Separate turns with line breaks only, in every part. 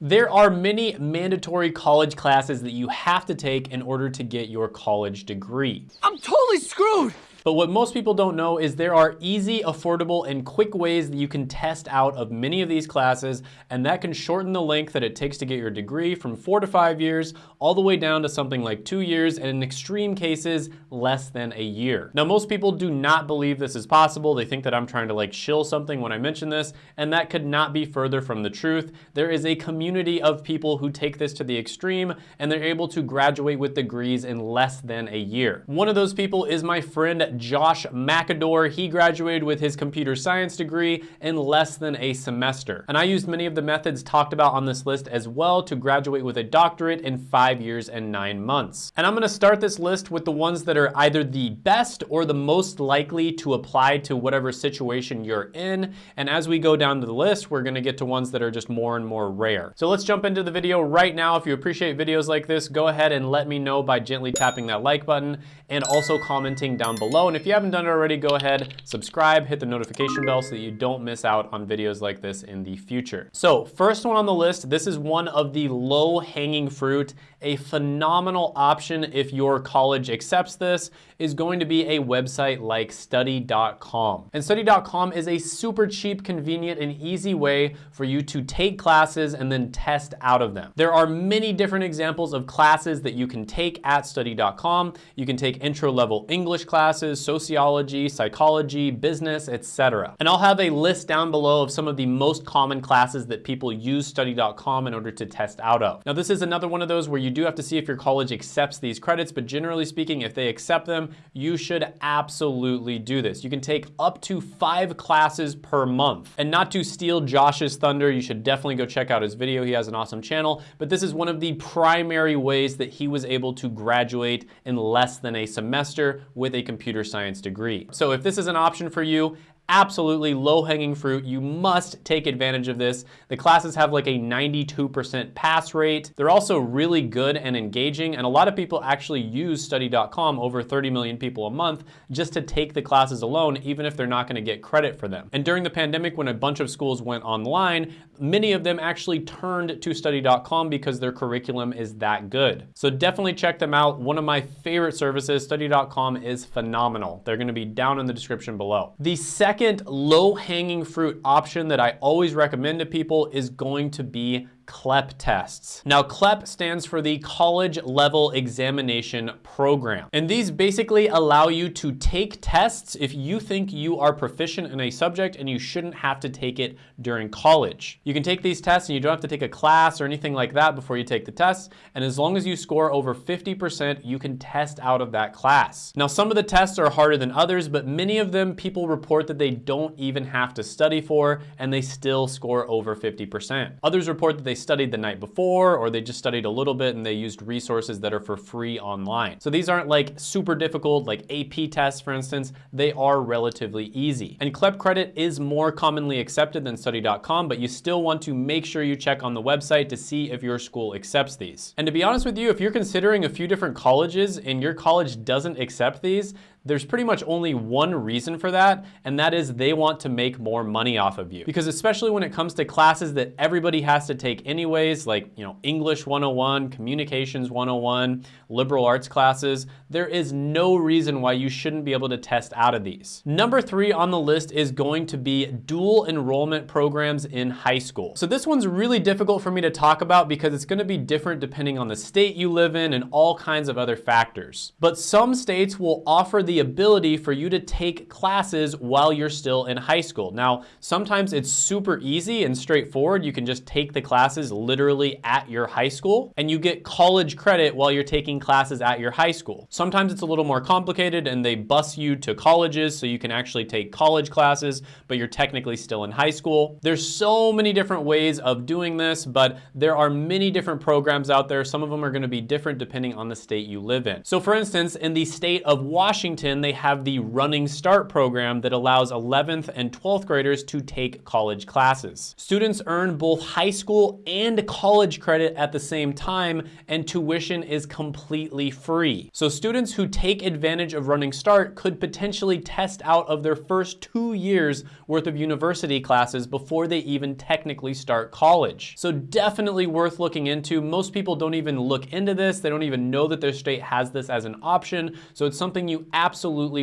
There are many mandatory college classes that you have to take in order to get your college degree.
I'm totally screwed!
But what most people don't know is there are easy, affordable, and quick ways that you can test out of many of these classes, and that can shorten the length that it takes to get your degree from four to five years, all the way down to something like two years, and in extreme cases, less than a year. Now, most people do not believe this is possible. They think that I'm trying to like shill something when I mention this, and that could not be further from the truth. There is a community of people who take this to the extreme, and they're able to graduate with degrees in less than a year. One of those people is my friend Josh McAdore. He graduated with his computer science degree in less than a semester. And I used many of the methods talked about on this list as well to graduate with a doctorate in five years and nine months. And I'm gonna start this list with the ones that are either the best or the most likely to apply to whatever situation you're in. And as we go down the list, we're gonna get to ones that are just more and more rare. So let's jump into the video right now. If you appreciate videos like this, go ahead and let me know by gently tapping that like button and also commenting down below. And if you haven't done it already, go ahead, subscribe, hit the notification bell so that you don't miss out on videos like this in the future. So first one on the list, this is one of the low hanging fruit, a phenomenal option if your college accepts this, is going to be a website like study.com. And study.com is a super cheap, convenient, and easy way for you to take classes and then test out of them. There are many different examples of classes that you can take at study.com. You can take intro level English classes, sociology, psychology, business, etc. And I'll have a list down below of some of the most common classes that people use study.com in order to test out of. Now this is another one of those where you do have to see if your college accepts these credits, but generally speaking, if they accept them, you should absolutely do this. You can take up to five classes per month. And not to steal Josh's thunder, you should definitely go check out his video. He has an awesome channel, but this is one of the primary ways that he was able to graduate in less than a semester with a computer science degree. So if this is an option for you, absolutely low-hanging fruit. You must take advantage of this. The classes have like a 92% pass rate. They're also really good and engaging, and a lot of people actually use study.com, over 30 million people a month, just to take the classes alone, even if they're not gonna get credit for them. And during the pandemic, when a bunch of schools went online, many of them actually turned to study.com because their curriculum is that good. So definitely check them out. One of my favorite services, study.com is phenomenal. They're gonna be down in the description below. The second second low-hanging fruit option that I always recommend to people is going to be CLEP tests. Now CLEP stands for the College Level Examination Program. And these basically allow you to take tests if you think you are proficient in a subject and you shouldn't have to take it during college. You can take these tests and you don't have to take a class or anything like that before you take the tests. And as long as you score over 50%, you can test out of that class. Now some of the tests are harder than others, but many of them people report that they don't even have to study for and they still score over 50%. Others report that they studied the night before or they just studied a little bit and they used resources that are for free online. So these aren't like super difficult, like AP tests, for instance, they are relatively easy. And CLEP credit is more commonly accepted than study.com, but you still want to make sure you check on the website to see if your school accepts these. And to be honest with you, if you're considering a few different colleges and your college doesn't accept these, there's pretty much only one reason for that, and that is they want to make more money off of you. Because especially when it comes to classes that everybody has to take anyways, like, you know, English 101, Communications 101, liberal arts classes, there is no reason why you shouldn't be able to test out of these. Number three on the list is going to be dual enrollment programs in high school. So this one's really difficult for me to talk about because it's gonna be different depending on the state you live in and all kinds of other factors. But some states will offer the ability for you to take classes while you're still in high school. Now, sometimes it's super easy and straightforward. You can just take the classes literally at your high school and you get college credit while you're taking classes at your high school. Sometimes it's a little more complicated and they bus you to colleges so you can actually take college classes, but you're technically still in high school. There's so many different ways of doing this, but there are many different programs out there. Some of them are gonna be different depending on the state you live in. So for instance, in the state of Washington, Washington, they have the Running Start program that allows 11th and 12th graders to take college classes. Students earn both high school and college credit at the same time, and tuition is completely free. So students who take advantage of Running Start could potentially test out of their first two years worth of university classes before they even technically start college. So definitely worth looking into. Most people don't even look into this. They don't even know that their state has this as an option. So it's something you absolutely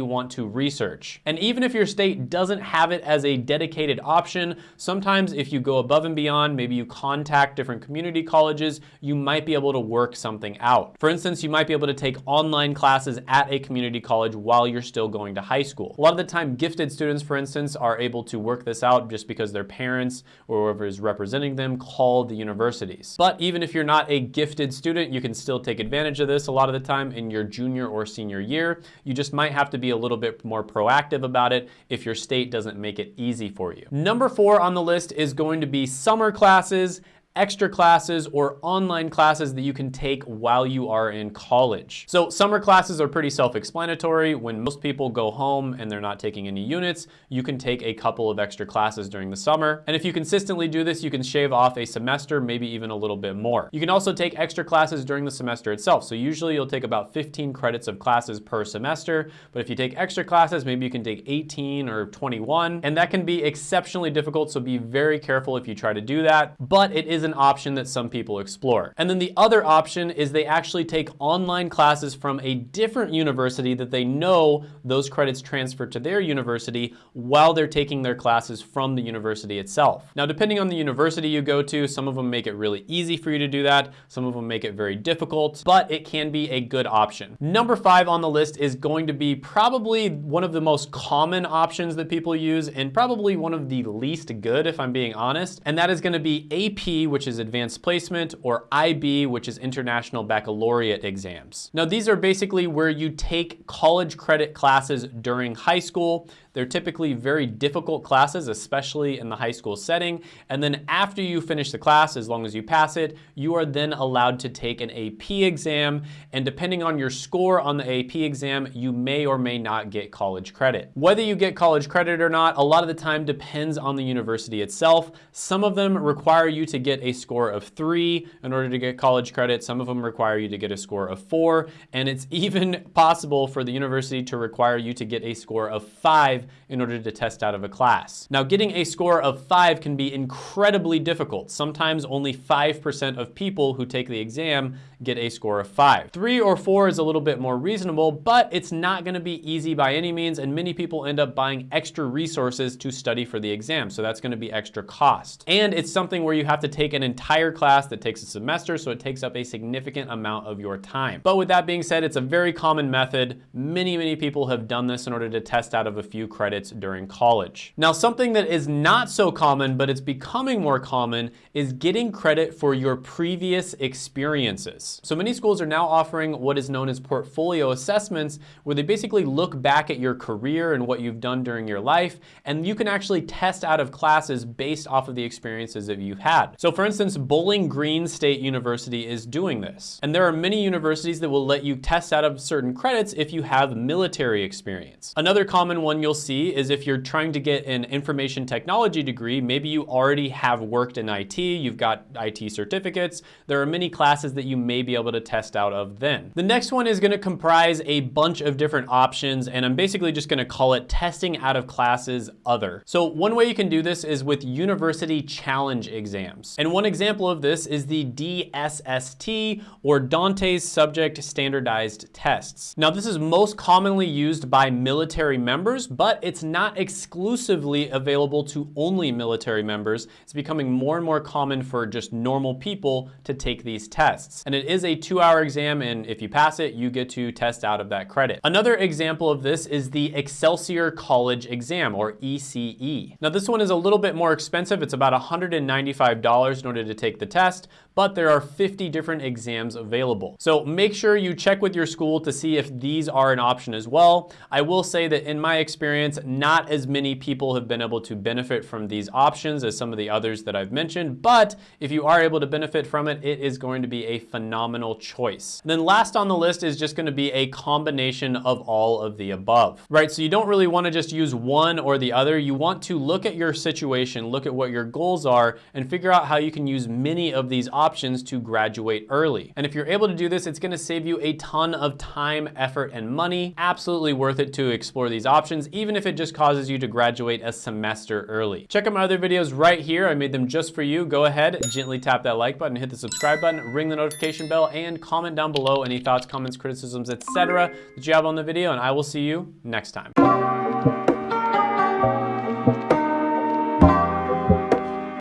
want to research. And even if your state doesn't have it as a dedicated option, sometimes if you go above and beyond, maybe you contact different community colleges, you might be able to work something out. For instance, you might be able to take online classes at a community college while you're still going to high school. A lot of the time, gifted students, for instance, are able to work this out just because their parents or whoever is representing them called the universities. But even if you're not a gifted student, you can still take advantage of this a lot of the time in your junior or senior year. You just might have to be a little bit more proactive about it if your state doesn't make it easy for you. Number four on the list is going to be summer classes extra classes or online classes that you can take while you are in college. So summer classes are pretty self-explanatory. When most people go home and they're not taking any units, you can take a couple of extra classes during the summer. And if you consistently do this, you can shave off a semester, maybe even a little bit more. You can also take extra classes during the semester itself. So usually you'll take about 15 credits of classes per semester, but if you take extra classes, maybe you can take 18 or 21, and that can be exceptionally difficult, so be very careful if you try to do that. But it is an option that some people explore. And then the other option is they actually take online classes from a different university that they know those credits transfer to their university while they're taking their classes from the university itself. Now, depending on the university you go to, some of them make it really easy for you to do that. Some of them make it very difficult, but it can be a good option. Number five on the list is going to be probably one of the most common options that people use and probably one of the least good, if I'm being honest. And that is gonna be AP, which is Advanced Placement, or IB, which is International Baccalaureate exams. Now, these are basically where you take college credit classes during high school. They're typically very difficult classes, especially in the high school setting. And then after you finish the class, as long as you pass it, you are then allowed to take an AP exam. And depending on your score on the AP exam, you may or may not get college credit. Whether you get college credit or not, a lot of the time depends on the university itself. Some of them require you to get a score of three in order to get college credit. Some of them require you to get a score of four. And it's even possible for the university to require you to get a score of five in order to test out of a class. Now, getting a score of five can be incredibly difficult. Sometimes only 5% of people who take the exam get a score of five. Three or four is a little bit more reasonable, but it's not gonna be easy by any means, and many people end up buying extra resources to study for the exam, so that's gonna be extra cost. And it's something where you have to take an entire class that takes a semester, so it takes up a significant amount of your time. But with that being said, it's a very common method. Many, many people have done this in order to test out of a few credits during college. Now, something that is not so common, but it's becoming more common, is getting credit for your previous experiences. So many schools are now offering what is known as portfolio assessments, where they basically look back at your career and what you've done during your life, and you can actually test out of classes based off of the experiences that you've had. So for instance, Bowling Green State University is doing this. And there are many universities that will let you test out of certain credits if you have military experience. Another common one you'll see is if you're trying to get an information technology degree, maybe you already have worked in IT, you've got IT certificates, there are many classes that you may be able to test out of then. The next one is gonna comprise a bunch of different options, and I'm basically just gonna call it testing out of classes other. So one way you can do this is with university challenge exams. And one example of this is the DSST, or DANTES Subject Standardized Tests. Now this is most commonly used by military members, but it's not exclusively available to only military members. It's becoming more and more common for just normal people to take these tests. And it is a two hour exam, and if you pass it, you get to test out of that credit. Another example of this is the Excelsior College Exam, or ECE. Now this one is a little bit more expensive. It's about $195 $100 in order to take the test, but there are 50 different exams available. So make sure you check with your school to see if these are an option as well. I will say that in my experience, not as many people have been able to benefit from these options as some of the others that I've mentioned, but if you are able to benefit from it, it is going to be a phenomenal choice. Then last on the list is just gonna be a combination of all of the above, right? So you don't really wanna just use one or the other. You want to look at your situation, look at what your goals are, and figure out how you can use many of these options to graduate early. And if you're able to do this, it's gonna save you a ton of time, effort, and money. Absolutely worth it to explore these options, even if it just causes you to graduate a semester early. Check out my other videos right here. I made them just for you. Go ahead, gently tap that like button, hit the subscribe button, ring the notification bell, and comment down below any thoughts, comments, criticisms, etc. that you have on the video, and I will see you next time.